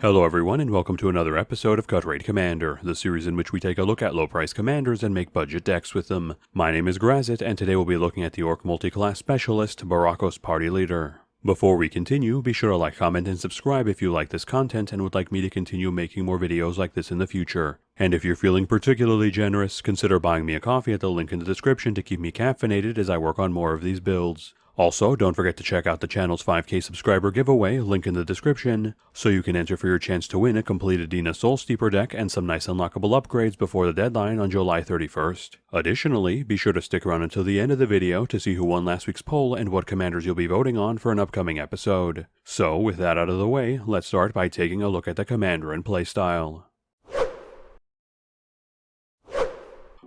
Hello everyone and welcome to another episode of Cut Rate Commander, the series in which we take a look at low price commanders and make budget decks with them. My name is Grazit and today we'll be looking at the Orc Multiclass Specialist, Burakos Party Leader. Before we continue, be sure to like, comment, and subscribe if you like this content and would like me to continue making more videos like this in the future. And if you're feeling particularly generous, consider buying me a coffee at the link in the description to keep me caffeinated as I work on more of these builds. Also, don't forget to check out the channel's 5k subscriber giveaway, link in the description, so you can enter for your chance to win a complete Adina Soul Steeper deck and some nice unlockable upgrades before the deadline on July 31st. Additionally, be sure to stick around until the end of the video to see who won last week's poll and what commanders you'll be voting on for an upcoming episode. So, with that out of the way, let's start by taking a look at the commander and playstyle.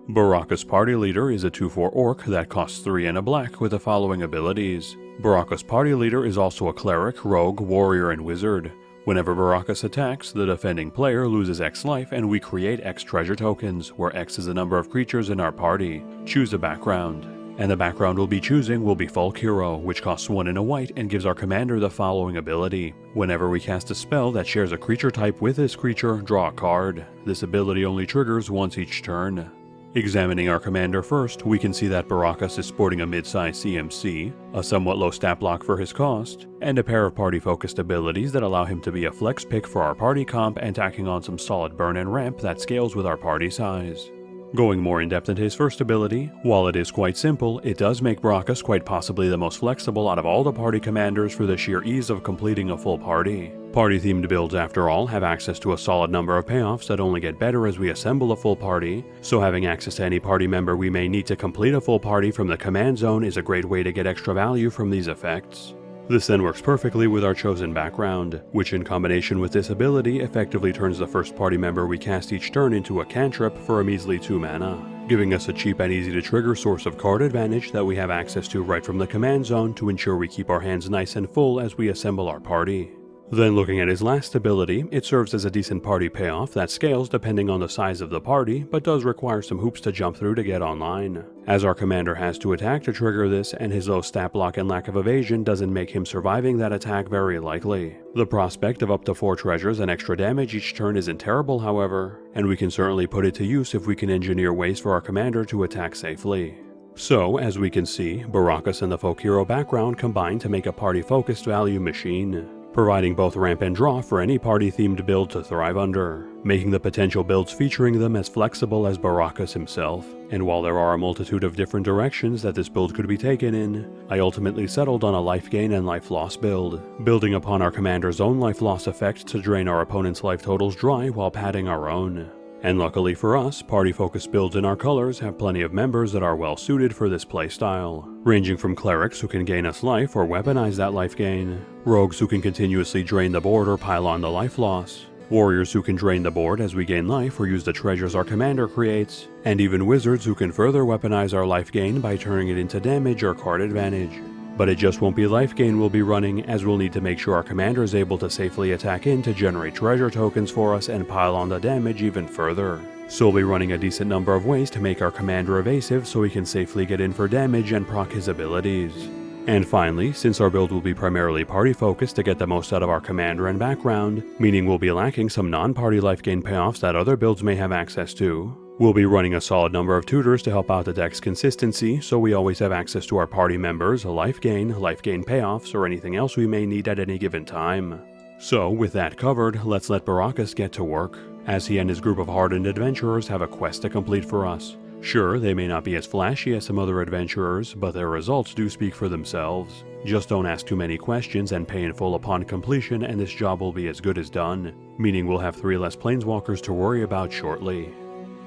Burakos Party Leader is a 2-4 orc that costs 3 and a black with the following abilities. Burakos Party Leader is also a cleric, rogue, warrior, and wizard. Whenever Burakos attacks, the defending player loses X life and we create X treasure tokens, where X is the number of creatures in our party. Choose a background. And the background we'll be choosing will be Folk Hero, which costs 1 in a white and gives our commander the following ability. Whenever we cast a spell that shares a creature type with this creature, draw a card. This ability only triggers once each turn. Examining our commander first, we can see that Burakos is sporting a mid-size CMC, a somewhat low stat block for his cost, and a pair of party-focused abilities that allow him to be a flex pick for our party comp and tacking on some solid burn and ramp that scales with our party size. Going more in depth into his first ability, while it is quite simple, it does make Burakos quite possibly the most flexible out of all the party commanders for the sheer ease of completing a full party. Party-themed builds, after all, have access to a solid number of payoffs that only get better as we assemble a full party, so having access to any party member we may need to complete a full party from the command zone is a great way to get extra value from these effects. This then works perfectly with our chosen background, which in combination with this ability effectively turns the first party member we cast each turn into a cantrip for a measly 2 mana, giving us a cheap and easy to trigger source of card advantage that we have access to right from the command zone to ensure we keep our hands nice and full as we assemble our party. Then looking at his last ability, it serves as a decent party payoff that scales depending on the size of the party, but does require some hoops to jump through to get online. As our commander has to attack to trigger this, and his low stat block and lack of evasion doesn't make him surviving that attack very likely. The prospect of up to 4 treasures and extra damage each turn isn't terrible however, and we can certainly put it to use if we can engineer ways for our commander to attack safely. So, as we can see, Burakos and the folk hero background combine to make a party-focused value machine providing both ramp and draw for any party-themed build to thrive under, making the potential builds featuring them as flexible as Burakos himself. And while there are a multitude of different directions that this build could be taken in, I ultimately settled on a life gain and life loss build, building upon our commander's own life loss effect to drain our opponent's life totals dry while padding our own. And luckily for us, party-focused builds in our colors have plenty of members that are well suited for this playstyle, ranging from clerics who can gain us life or weaponize that life gain, rogues who can continuously drain the board or pile on the life loss, warriors who can drain the board as we gain life or use the treasures our commander creates, and even wizards who can further weaponize our life gain by turning it into damage or card advantage. But it just won't be life gain we'll be running, as we'll need to make sure our commander is able to safely attack in to generate treasure tokens for us and pile on the damage even further. So we'll be running a decent number of ways to make our commander evasive so he can safely get in for damage and proc his abilities. And finally, since our build will be primarily party focused to get the most out of our commander and background, meaning we'll be lacking some non-party life gain payoffs that other builds may have access to, We'll be running a solid number of tutors to help out the deck's consistency, so we always have access to our party members, a life gain, life gain payoffs, or anything else we may need at any given time. So, with that covered, let's let Burakos get to work, as he and his group of hardened adventurers have a quest to complete for us. Sure, they may not be as flashy as some other adventurers, but their results do speak for themselves. Just don't ask too many questions and pay in full upon completion and this job will be as good as done, meaning we'll have three less planeswalkers to worry about shortly.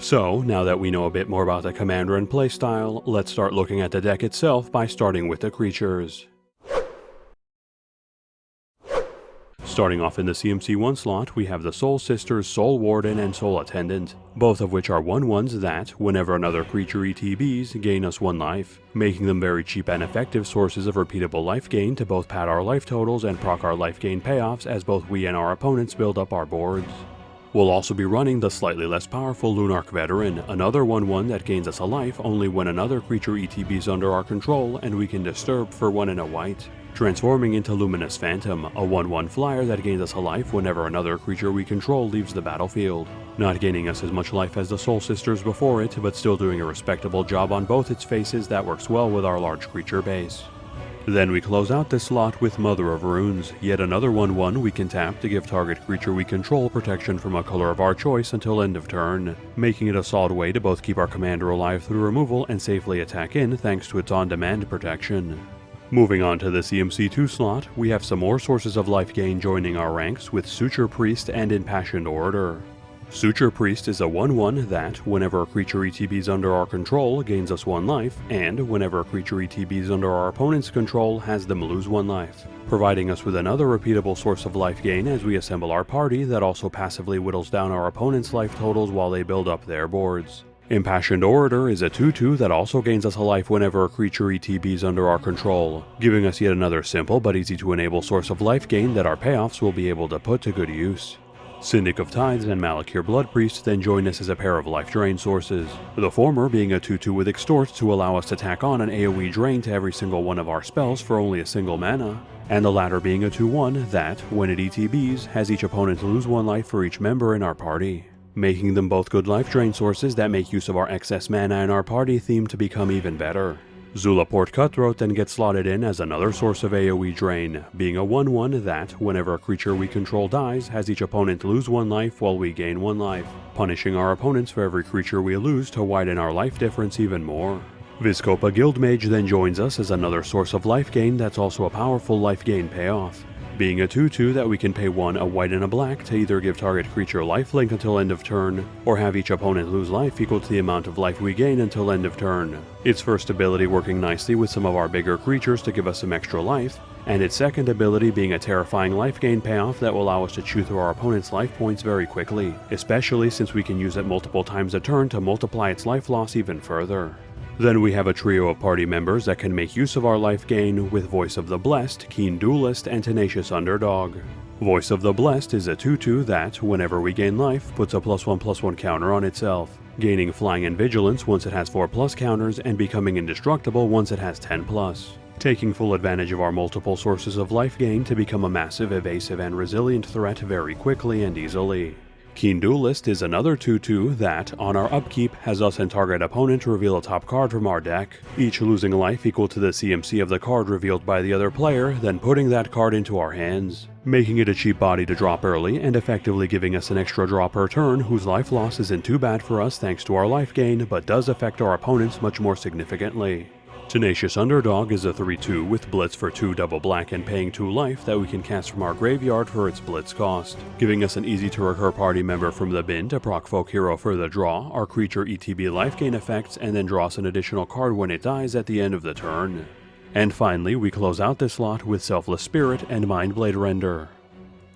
So, now that we know a bit more about the commander and playstyle, let's start looking at the deck itself by starting with the creatures. Starting off in the CMC1 slot, we have the Soul Sisters, Soul Warden, and Soul Attendant, both of which are 1-1s that, whenever another creature ETBs, gain us 1 life, making them very cheap and effective sources of repeatable life gain to both pad our life totals and proc our life gain payoffs as both we and our opponents build up our boards. We'll also be running the slightly less powerful Lunarch Veteran, another 1-1 that gains us a life only when another creature ETBs under our control and we can disturb for 1 and a white. transforming into Luminous Phantom, a 1-1 flyer that gains us a life whenever another creature we control leaves the battlefield. Not gaining us as much life as the Soul Sisters before it, but still doing a respectable job on both its faces that works well with our large creature base. Then we close out this slot with Mother of Runes, yet another 1-1 we can tap to give target creature we control protection from a color of our choice until end of turn, making it a solid way to both keep our commander alive through removal and safely attack in thanks to its on-demand protection. Moving on to the CMC2 slot, we have some more sources of life gain joining our ranks with Suture Priest and Impassioned Orator. Suture Priest is a 1-1 that, whenever a creature ETBs under our control, gains us 1 life, and whenever a creature ETBs under our opponent's control, has them lose 1 life, providing us with another repeatable source of life gain as we assemble our party that also passively whittles down our opponent's life totals while they build up their boards. Impassioned Orator is a 2-2 that also gains us a life whenever a creature ETBs under our control, giving us yet another simple but easy to enable source of life gain that our payoffs will be able to put to good use. Syndic of Tithes and Malakir Bloodpriest then join us as a pair of life drain sources, the former being a 2-2 with Extort to allow us to tack on an AoE drain to every single one of our spells for only a single mana, and the latter being a 2-1 that, when it ETBs, has each opponent lose one life for each member in our party, making them both good life drain sources that make use of our excess mana in our party theme to become even better. Zulaport Cutthroat then gets slotted in as another source of AoE drain, being a 1-1 that, whenever a creature we control dies, has each opponent lose one life while we gain one life, punishing our opponents for every creature we lose to widen our life difference even more. Vizkopa Guildmage then joins us as another source of life gain that's also a powerful life gain payoff being a 2-2 that we can pay 1 a white and a black to either give target creature lifelink until end of turn, or have each opponent lose life equal to the amount of life we gain until end of turn. Its first ability working nicely with some of our bigger creatures to give us some extra life, and its second ability being a terrifying life gain payoff that will allow us to chew through our opponent's life points very quickly, especially since we can use it multiple times a turn to multiply its life loss even further. Then we have a trio of party members that can make use of our life gain with Voice of the Blessed, Keen Duelist, and Tenacious Underdog. Voice of the Blessed is a 2-2 that, whenever we gain life, puts a plus 1 plus 1 counter on itself, gaining Flying and Vigilance once it has 4 plus counters and becoming indestructible once it has 10 plus taking full advantage of our multiple sources of life gain to become a massive, evasive, and resilient threat very quickly and easily. Keen Duelist is another 2-2 that, on our upkeep, has us and target opponent reveal a top card from our deck, each losing life equal to the CMC of the card revealed by the other player, then putting that card into our hands, making it a cheap body to drop early and effectively giving us an extra draw per turn whose life loss isn't too bad for us thanks to our life gain, but does affect our opponents much more significantly. Tenacious Underdog is a 3-2 with Blitz for 2 double black and paying 2 life that we can cast from our graveyard for its Blitz cost, giving us an easy to recur party member from the bin to proc Folk Hero for the draw, our creature ETB life gain effects, and then draw us an additional card when it dies at the end of the turn. And finally, we close out this slot with Selfless Spirit and Mindblade Render.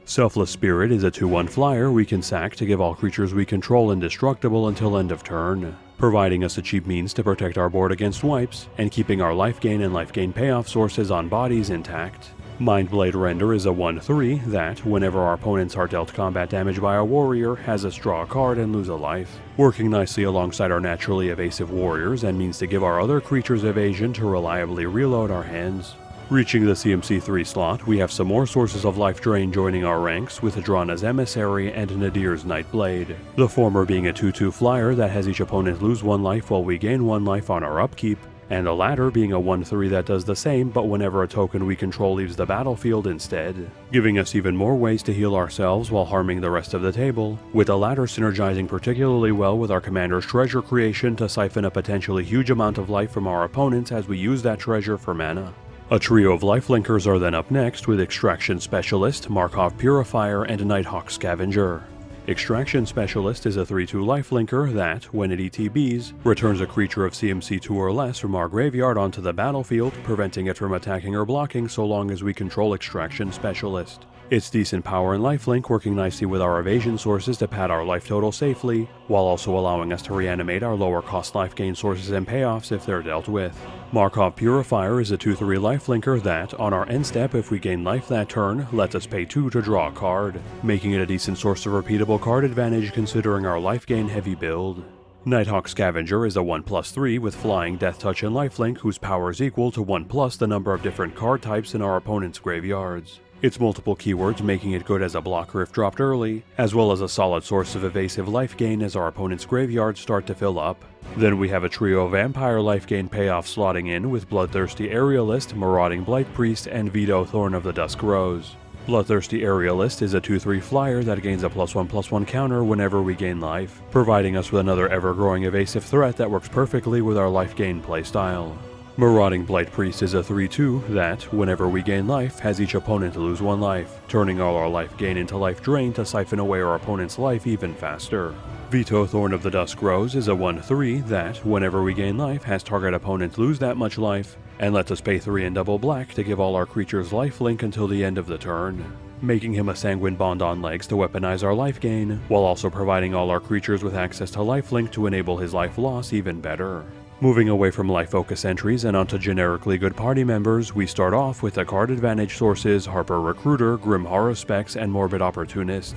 Selfless Spirit is a 2-1 flyer we can sack to give all creatures we control indestructible until end of turn providing us a cheap means to protect our board against wipes, and keeping our life gain and life gain payoff sources on bodies intact. Mindblade Render is a 1-3 that, whenever our opponents are dealt combat damage by a warrior, has us draw a card and lose a life, working nicely alongside our naturally evasive warriors and means to give our other creatures evasion to reliably reload our hands. Reaching the CMC3 slot, we have some more sources of life drain joining our ranks with Drana's Emissary and Nadier's Nightblade, the former being a 2-2 flyer that has each opponent lose one life while we gain one life on our upkeep, and the latter being a 1-3 that does the same but whenever a token we control leaves the battlefield instead, giving us even more ways to heal ourselves while harming the rest of the table, with the latter synergizing particularly well with our commander's treasure creation to siphon a potentially huge amount of life from our opponents as we use that treasure for mana. A trio of lifelinkers are then up next with Extraction Specialist, Markov Purifier, and Nighthawk Scavenger. Extraction Specialist is a 3-2 lifelinker that, when it ETBs, returns a creature of CMC 2 or less from our graveyard onto the battlefield, preventing it from attacking or blocking so long as we control Extraction Specialist. It's decent power and lifelink working nicely with our evasion sources to pad our life total safely, while also allowing us to reanimate our lower cost life gain sources and payoffs if they're dealt with. Markov Purifier is a 2-3 lifelinker that, on our end step if we gain life that turn, lets us pay 2 to draw a card, making it a decent source of repeatable card advantage considering our life gain heavy build. Nighthawk Scavenger is a 1 plus 3 with Flying, Death Touch, and Lifelink whose power is equal to 1 plus the number of different card types in our opponent's graveyards. Its multiple keywords making it good as a blocker if dropped early, as well as a solid source of evasive life gain as our opponent's graveyards start to fill up. Then we have a trio of Vampire life gain payoff slotting in with Bloodthirsty Aerialist, Marauding Blight Priest, and Vito Thorn of the Dusk Rose. Bloodthirsty Aerialist is a 2-3 flyer that gains a plus 1 plus 1 counter whenever we gain life, providing us with another ever-growing evasive threat that works perfectly with our life gain playstyle. Marauding Blight Priest is a 3-2 that, whenever we gain life, has each opponent lose one life, turning all our life gain into life drain to siphon away our opponent's life even faster. Vito Thorn of the Dusk Rose is a 1-3 that, whenever we gain life, has target opponent lose that much life, and lets us pay 3 in double black to give all our creatures life link until the end of the turn making him a Sanguine Bond on legs to weaponize our life gain, while also providing all our creatures with access to lifelink to enable his life loss even better. Moving away from life focus entries and onto generically good party members, we start off with the card advantage sources Harper Recruiter, Grim Haruspex, and Morbid Opportunist.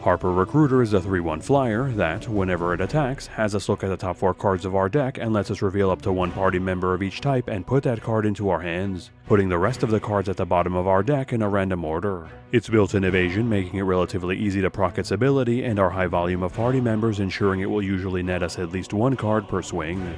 Harper Recruiter is a 3-1 flyer that, whenever it attacks, has us look at the top 4 cards of our deck and lets us reveal up to one party member of each type and put that card into our hands, putting the rest of the cards at the bottom of our deck in a random order. It's built-in evasion making it relatively easy to proc its ability and our high volume of party members ensuring it will usually net us at least one card per swing.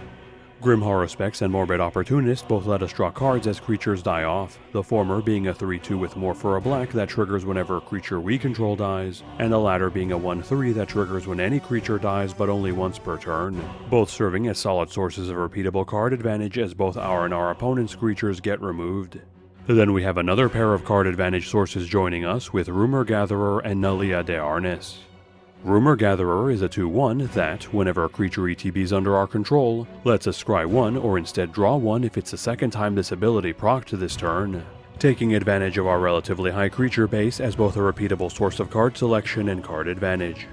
Grim Haruspex and Morbid Opportunist both let us draw cards as creatures die off, the former being a 3-2 with more for a black that triggers whenever a creature we control dies, and the latter being a 1-3 that triggers when any creature dies but only once per turn, both serving as solid sources of repeatable card advantage as both our and our opponent's creatures get removed. Then we have another pair of card advantage sources joining us with Rumor Gatherer and Nalia de'Arnise. Rumor Gatherer is a 2-1 that, whenever a creature ETBs under our control, lets us scry 1 or instead draw 1 if it's the second time this ability procced this turn, taking advantage of our relatively high creature base as both a repeatable source of card selection and card advantage.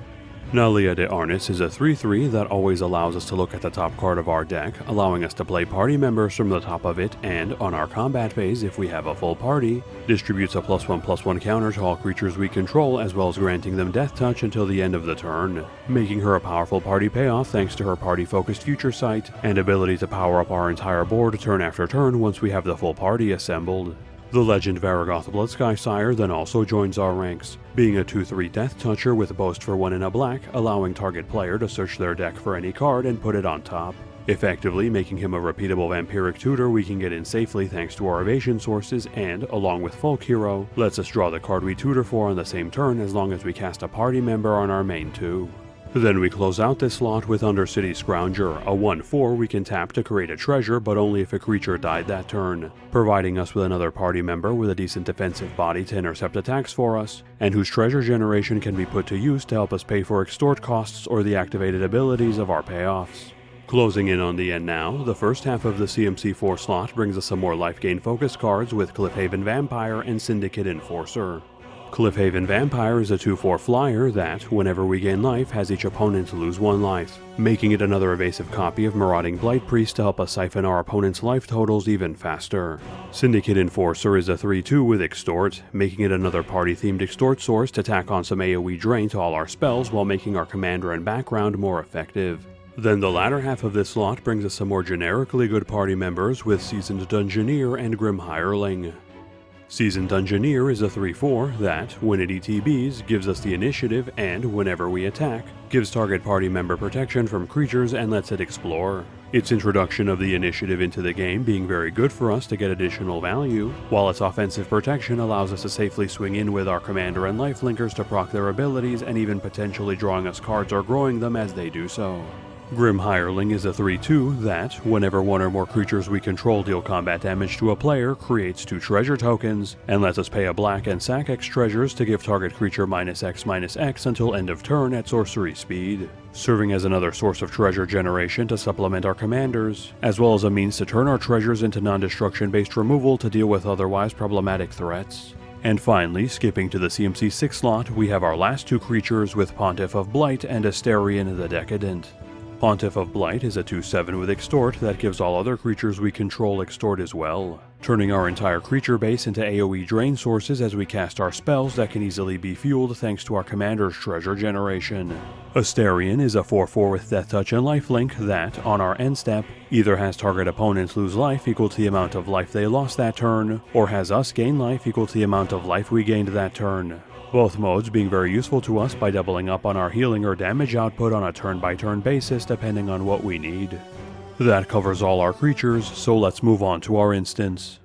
Nalia de'Arnise is a 3-3 that always allows us to look at the top card of our deck, allowing us to play party members from the top of it, and, on our combat phase if we have a full party, distributes a plus 1 plus 1 counter to all creatures we control as well as granting them death touch until the end of the turn, making her a powerful party payoff thanks to her party focused future sight, and ability to power up our entire board turn after turn once we have the full party assembled. The legend Varragoth Bloodsky Sire then also joins our ranks, being a 2-3 Death Toucher with Boast for 1 in a black, allowing target player to search their deck for any card and put it on top, effectively making him a repeatable vampiric tutor we can get in safely thanks to our evasion sources and, along with Folk Hero, lets us draw the card we tutor for on the same turn as long as we cast a party member on our main too. Then we close out this slot with Undercity Scrounger, a 1-4 we can tap to create a treasure but only if a creature died that turn, providing us with another party member with a decent defensive body to intercept attacks for us, and whose treasure generation can be put to use to help us pay for extort costs or the activated abilities of our payoffs. Closing in on the end now, the first half of the CMC4 slot brings us some more life gain focus cards with Cliffhaven Vampire and Syndicate Enforcer. Cliffhaven Vampire is a 2-4 flyer that, whenever we gain life, has each opponent lose one life, making it another evasive copy of Marauding Blight Priest to help us siphon our opponent's life totals even faster. Syndicate Enforcer is a 3-2 with Extort, making it another party-themed Extort source to tack on some AoE drain to all our spells while making our commander and background more effective. Then the latter half of this slot brings us some more generically good party members with Seasoned Dungeoneer and Grim Hireling. Seasoned Dungeoneer is a 3-4 that, when it ETBs, gives us the initiative and, whenever we attack, gives target party member protection from creatures and lets it explore. Its introduction of the initiative into the game being very good for us to get additional value, while its offensive protection allows us to safely swing in with our commander and lifelinkers to proc their abilities and even potentially drawing us cards or growing them as they do so. Grim Hireling is a 3-2 that, whenever one or more creatures we control deal combat damage to a player, creates two treasure tokens, and lets us pay a black and sack X treasures to give target creature minus X minus X until end of turn at sorcery speed, serving as another source of treasure generation to supplement our commanders, as well as a means to turn our treasures into non-destruction based removal to deal with otherwise problematic threats. And finally, skipping to the CMC 6 slot, we have our last two creatures with Pontiff of Blight and Astarion the Decadent. Pontiff of Blight is a 2-7 with Extort that gives all other creatures we control Extort as well, turning our entire creature base into AoE drain sources as we cast our spells that can easily be fueled thanks to our commander's treasure generation. Astarion is a 4-4 with Death Touch and Lifelink that, on our end step, either has target opponents lose life equal to the amount of life they lost that turn, or has us gain life equal to the amount of life we gained that turn. Both modes being very useful to us by doubling up on our healing or damage output on a turn-by-turn -turn basis depending on what we need. That covers all our creatures, so let's move on to our instance.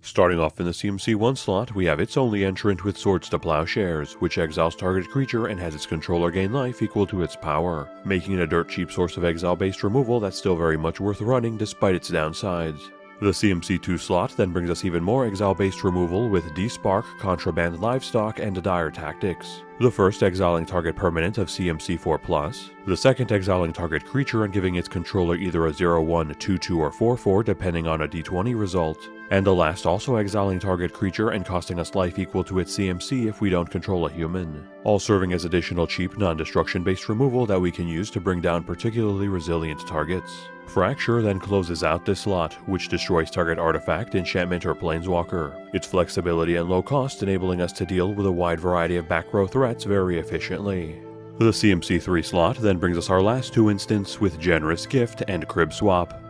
Starting off in the CMC1 slot, we have its only entrant with Swords to Plowshares, which exiles target creature and has its controller gain life equal to its power, making it a dirt cheap source of exile-based removal that's still very much worth running despite its downsides. The CMC2 slot then brings us even more exile-based removal with Despark, Contraband Livestock, and Dire Tactics. The first exiling target permanent of CMC4+, the second exiling target creature and giving its controller either a 0-1, 2-2, or 4-4 depending on a d20 result, and the last also exiling target creature and costing us life equal to its CMC if we don't control a human, all serving as additional cheap non-destruction based removal that we can use to bring down particularly resilient targets. Fracture then closes out this slot, which destroys target artifact, enchantment, or planeswalker. Its flexibility and low cost enabling us to deal with a wide variety of back row threats very efficiently. The CMC3 slot then brings us our last two instants with Generous Gift and Crib Swap.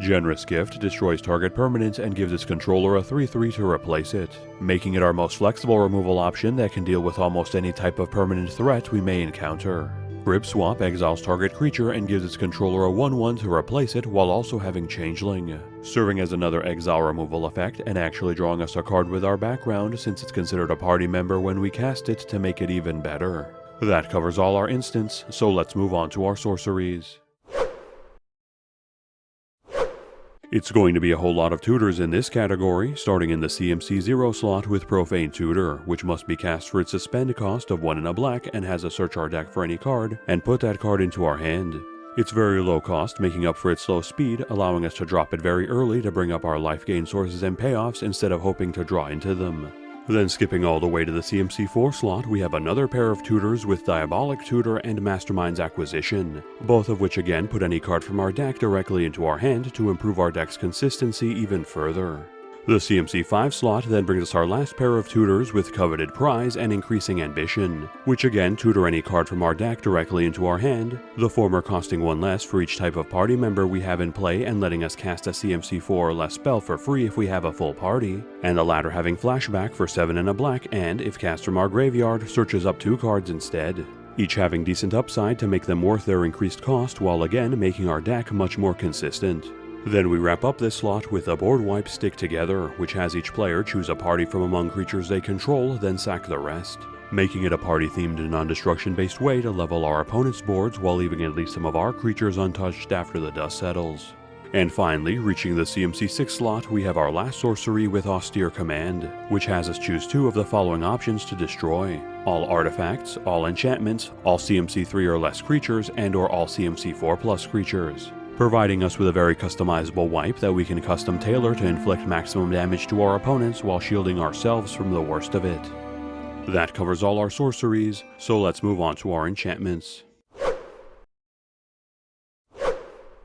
Generous Gift destroys target permanent and gives its controller a 3-3 to replace it, making it our most flexible removal option that can deal with almost any type of permanent threat we may encounter. Crib Swap exiles target creature and gives its controller a 1-1 to replace it while also having Changeling, serving as another exile removal effect and actually drawing us a card with our background since it's considered a party member when we cast it to make it even better. That covers all our instants, so let's move on to our sorceries. It's going to be a whole lot of tutors in this category, starting in the CMC 0 slot with Profane Tutor, which must be cast for its suspend cost of 1 in a black and has a search our deck for any card, and put that card into our hand. It's very low cost, making up for its slow speed, allowing us to drop it very early to bring up our life gain sources and payoffs instead of hoping to draw into them. Then skipping all the way to the CMC4 slot, we have another pair of tutors with Diabolic Tutor and Mastermind's Acquisition, both of which again put any card from our deck directly into our hand to improve our deck's consistency even further. The CMC5 slot then brings us our last pair of tutors with Coveted Prize and Increasing Ambition, which again tutor any card from our deck directly into our hand, the former costing one less for each type of party member we have in play and letting us cast a CMC4 or less spell for free if we have a full party, and the latter having flashback for 7 and a black and, if cast from our graveyard, searches up 2 cards instead each having decent upside to make them worth their increased cost while again making our deck much more consistent. Then we wrap up this slot with a board wipe stick together, which has each player choose a party from among creatures they control, then sack the rest, making it a party-themed and non-destruction based way to level our opponent's boards while leaving at least some of our creatures untouched after the dust settles. And finally, reaching the CMC6 slot, we have our last sorcery with Austere Command, which has us choose two of the following options to destroy. All artifacts, all enchantments, all CMC3 or less creatures, and or all CMC4 plus creatures providing us with a very customizable wipe that we can custom tailor to inflict maximum damage to our opponents while shielding ourselves from the worst of it. That covers all our sorceries, so let's move on to our enchantments.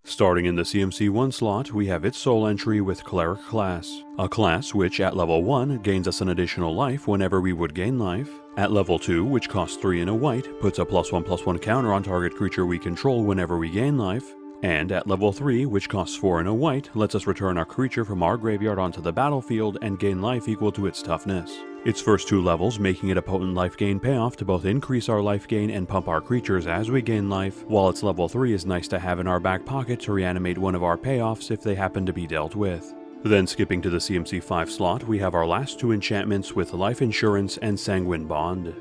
Starting in the CMC1 slot, we have its soul entry with Cleric class, a class which at level 1 gains us an additional life whenever we would gain life, at level 2, which costs 3 in a white, puts a plus 1 plus 1 counter on target creature we control whenever we gain life, and at level 3, which costs 4 and a white, lets us return our creature from our graveyard onto the battlefield and gain life equal to its toughness. Its first two levels making it a potent life gain payoff to both increase our life gain and pump our creatures as we gain life, while its level 3 is nice to have in our back pocket to reanimate one of our payoffs if they happen to be dealt with. Then skipping to the CMC 5 slot, we have our last two enchantments with Life Insurance and Sanguine Bond.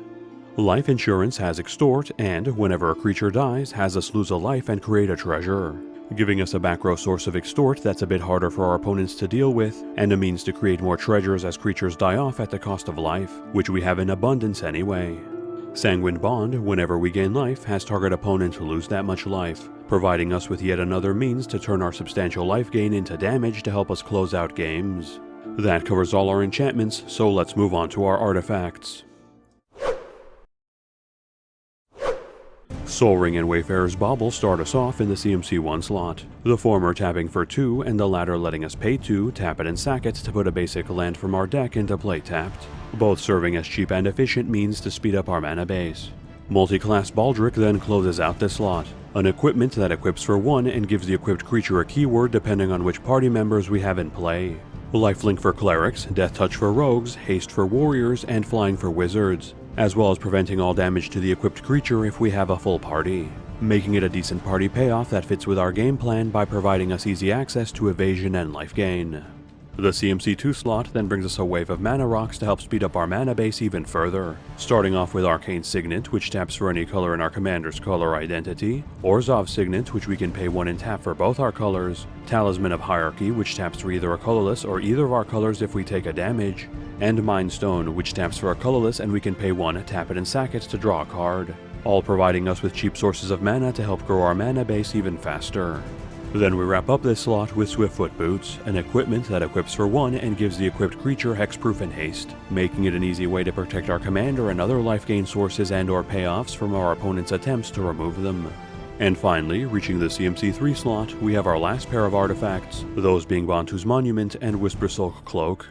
Life insurance has extort, and whenever a creature dies, has us lose a life and create a treasure, giving us a back row source of extort that's a bit harder for our opponents to deal with, and a means to create more treasures as creatures die off at the cost of life, which we have in abundance anyway. Sanguine Bond, whenever we gain life, has target opponent lose that much life, providing us with yet another means to turn our substantial life gain into damage to help us close out games. That covers all our enchantments, so let's move on to our artifacts. Sol Ring and Wayfarer's Bauble start us off in the CMC 1 slot, the former tapping for 2 and the latter letting us pay 2, tap it and sack it to put a basic land from our deck into play tapped, both serving as cheap and efficient means to speed up our mana base. Multi-class Baldric then closes out this slot, an equipment that equips for 1 and gives the equipped creature a keyword depending on which party members we have in play. Lifelink for clerics, Death Touch for rogues, Haste for warriors, and Flying for wizards, as well as preventing all damage to the equipped creature if we have a full party, making it a decent party payoff that fits with our game plan by providing us easy access to evasion and life gain. The CMC2 slot then brings us a wave of mana rocks to help speed up our mana base even further, starting off with Arcane Signet, which taps for any color in our commander's color identity, Orzhov Signet, which we can pay 1 and tap for both our colors, Talisman of Hierarchy, which taps for either a colorless or either of our colors if we take a damage, and Mind Stone, which taps for a colorless and we can pay 1, tap it and sack it to draw a card, all providing us with cheap sources of mana to help grow our mana base even faster. Then we wrap up this slot with Swiftfoot Boots, an equipment that equips for 1 and gives the equipped creature hexproof and haste, making it an easy way to protect our commander and other life gain sources and or payoffs from our opponent's attempts to remove them. And finally, reaching the CMC3 slot, we have our last pair of artifacts, those being Bontu's Monument and Whispersilk Cloak,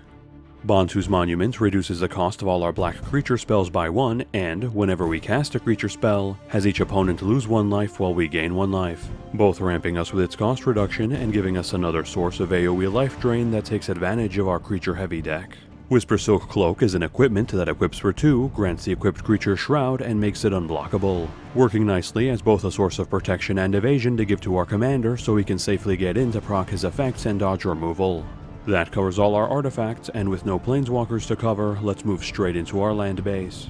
Bontu's Monument reduces the cost of all our black creature spells by 1 and, whenever we cast a creature spell, has each opponent lose 1 life while we gain 1 life, both ramping us with its cost reduction and giving us another source of AoE life drain that takes advantage of our creature heavy deck. Whispersilk Cloak is an equipment that equips for 2, grants the equipped creature Shroud, and makes it unblockable, working nicely as both a source of protection and evasion to give to our commander so he can safely get in to proc his effects and dodge removal. That covers all our artifacts, and with no planeswalkers to cover, let's move straight into our land base.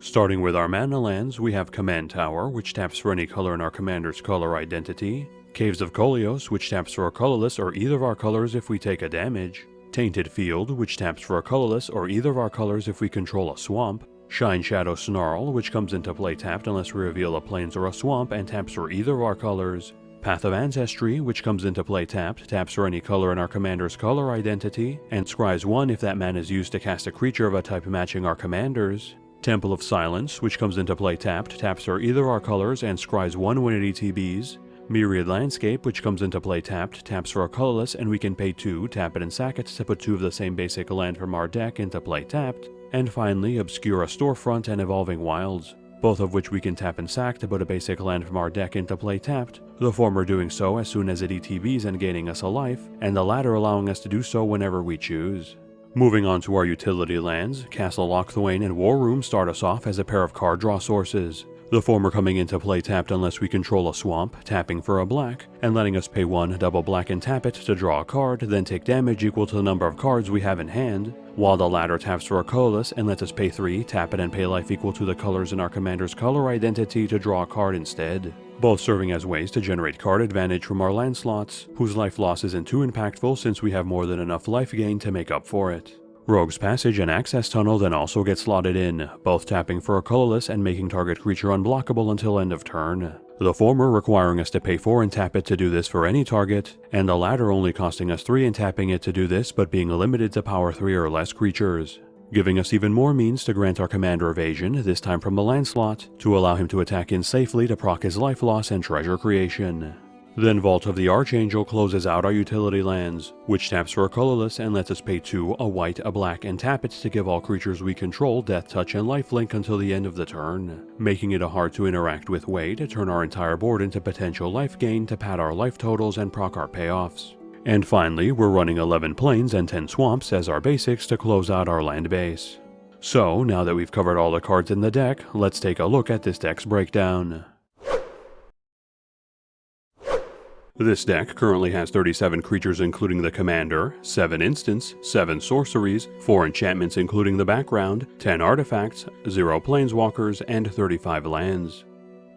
Starting with our mana lands, we have Command Tower, which taps for any color in our commander's color identity, Caves of Koilos, which taps for a colorless or either of our colors if we take a damage, Tainted Field, which taps for a colorless or either of our colors if we control a swamp, Shineshadow Snarl, which comes into play tapped unless we reveal a plains or a swamp and taps for either of our colors, Path of Ancestry, which comes into play tapped, taps for any color in our commander's color identity, and scries 1 if that mana is used to cast a creature of a type matching our commander's. Temple of Silence, which comes into play tapped, taps for either our colors and scries 1 when it ETBs. Myriad Landscape, which comes into play tapped, taps for a colorless and we can pay 2, tap it and sack it to put 2 of the same basic land from our deck into play tapped. And finally, Obscura Storefront and Evolving Wilds, both of which we can tap and sack to put a basic land from our deck into play tapped, the former doing so as soon as it ETBs and gaining us a life, and the latter allowing us to do so whenever we choose. Moving on to our utility lands, Castle Locthwain and War Room start us off as a pair of card draw sources, the former coming into play tapped unless we control a swamp, tapping for a black, and letting us pay one, double black and tap it to draw a card, then take damage equal to the number of cards we have in hand, while the latter taps for a colorless and lets us pay 3, tap it and pay life equal to the colors in our commander's color identity to draw a card instead, both serving as ways to generate card advantage from our land slots, whose life loss isn't too impactful since we have more than enough life gain to make up for it. Rogue's Passage and Access Tunnel then also get slotted in, both tapping for a colorless and making target creature unblockable until end of turn. The former requiring us to pay 4 and tap it to do this for any target, and the latter only costing us 3 and tapping it to do this but being limited to power 3 or less creatures. Giving us even more means to grant our commander evasion, this time from the land slot, to allow him to attack in safely to proc his life loss and treasure creation. Then Vault of the Archangel closes out our utility lands, which taps for a colorless and lets us pay 2, a white, a black, and tap it to give all creatures we control Death Touch and Lifelink until the end of the turn, making it a hard to interact with way to turn our entire board into potential life gain to pad our life totals and proc our payoffs. And finally, we're running 11 plains and 10 swamps as our basics to close out our land base. So, now that we've covered all the cards in the deck, let's take a look at this deck's breakdown. This deck currently has 37 creatures including the commander, 7 instants, 7 sorceries, 4 enchantments including the background, 10 artifacts, 0 planeswalkers, and 35 lands.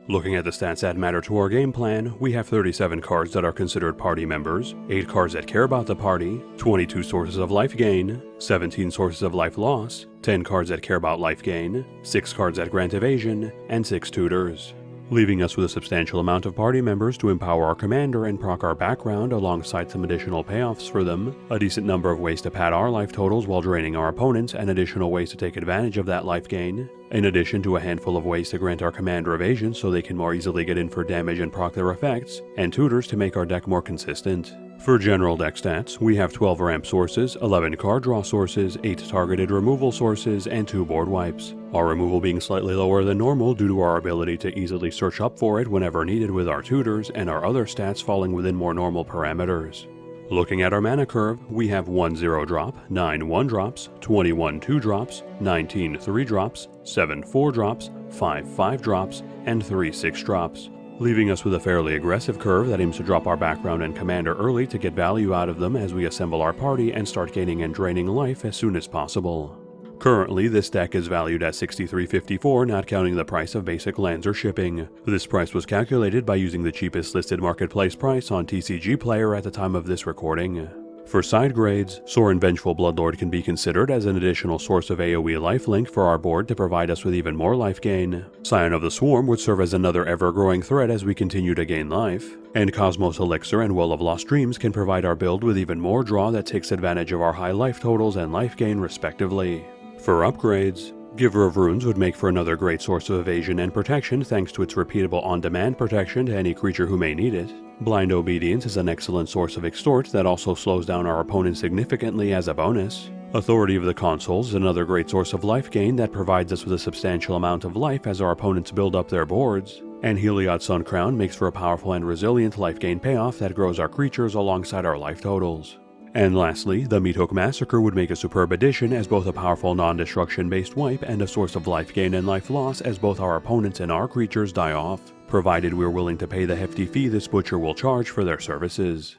Looking at the stats that matter to our game plan, we have 37 cards that are considered party members, 8 cards that care about the party, 22 sources of life gain, 17 sources of life loss, 10 cards that care about life gain, 6 cards that grant evasion, and 6 tutors. Leaving us with a substantial amount of party members to empower our commander and proc our background alongside some additional payoffs for them, a decent number of ways to pad our life totals while draining our opponents, and additional ways to take advantage of that life gain, in addition to a handful of ways to grant our commander evasion so they can more easily get in for damage and proc their effects, and tutors to make our deck more consistent. For general deck stats, we have 12 ramp sources, 11 card draw sources, 8 targeted removal sources, and 2 board wipes. Our removal being slightly lower than normal due to our ability to easily search up for it whenever needed with our tutors, and our other stats falling within more normal parameters. Looking at our mana curve, we have 1 0 drop, 9 1 drops, 21 2 drops, 19 3 drops, 7 4 drops, 5 5 drops, and 3 6 drops leaving us with a fairly aggressive curve that aims to drop our background and commander early to get value out of them as we assemble our party and start gaining and draining life as soon as possible. Currently, this deck is valued at 63.54, not counting the price of basic lands or shipping. This price was calculated by using the cheapest listed marketplace price on TCG Player at the time of this recording. For side grades, Sorin Vengeful Bloodlord can be considered as an additional source of AoE lifelink for our board to provide us with even more life gain. Scion of the Swarm would serve as another ever-growing threat as we continue to gain life. And Cosmos Elixir and Well of Lost Dreams can provide our build with even more draw that takes advantage of our high life totals and life gain respectively. For upgrades, Giver of Runes would make for another great source of evasion and protection thanks to its repeatable on-demand protection to any creature who may need it. Blind Obedience is an excellent source of extort that also slows down our opponent significantly as a bonus. Authority of the Consuls is another great source of life gain that provides us with a substantial amount of life as our opponents build up their boards. And Heliod Sun Crown makes for a powerful and resilient life gain payoff that grows our creatures alongside our life totals. And lastly, the Meathook Massacre would make a superb addition as both a powerful non-destruction based wipe and a source of life gain and life loss as both our opponents and our creatures die off provided we're willing to pay the hefty fee this butcher will charge for their services.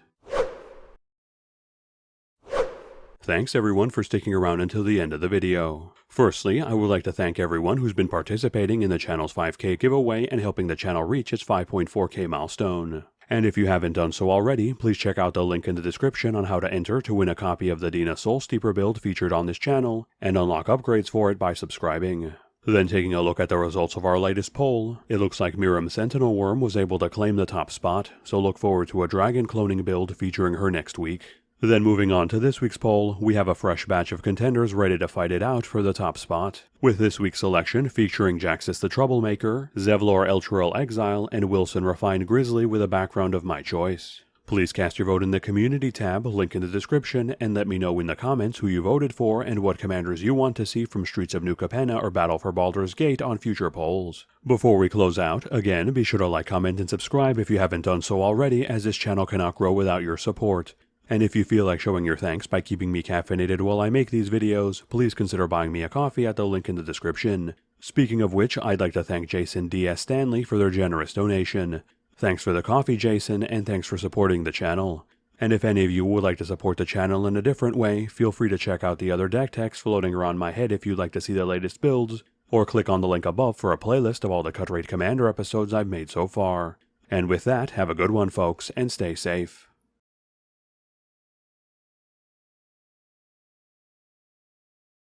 Thanks everyone for sticking around until the end of the video. Firstly, I would like to thank everyone who's been participating in the channel's 5k giveaway and helping the channel reach its 5.4k milestone. And if you haven't done so already, please check out the link in the description on how to enter to win a copy of the Dina Soul Steeper build featured on this channel, and unlock upgrades for it by subscribing. Then taking a look at the results of our latest poll, it looks like Miirym Sentinel Wyrm was able to claim the top spot, so look forward to a dragon cloning build featuring her next week. Then moving on to this week's poll, we have a fresh batch of contenders ready to fight it out for the top spot, with this week's selection featuring Jaxis the Troublemaker, Zevlor Elturel Exile, and Wilson Refined Grizzly with a background of my choice. Please cast your vote in the Community tab, link in the description, and let me know in the comments who you voted for and what commanders you want to see from Streets of New Capenna or Battle for Baldur's Gate on future polls. Before we close out, again, be sure to like, comment, and subscribe if you haven't done so already, as this channel cannot grow without your support. And if you feel like showing your thanks by keeping me caffeinated while I make these videos, please consider buying me a coffee at the link in the description. Speaking of which, I'd like to thank Jason D.S. Stanley for their generous donation. Thanks for the coffee, Jason, and thanks for supporting the channel. And if any of you would like to support the channel in a different way, feel free to check out the other deck techs floating around my head if you'd like to see the latest builds, or click on the link above for a playlist of all the Cut Rate Commander episodes I've made so far. And with that, have a good one folks, and stay safe.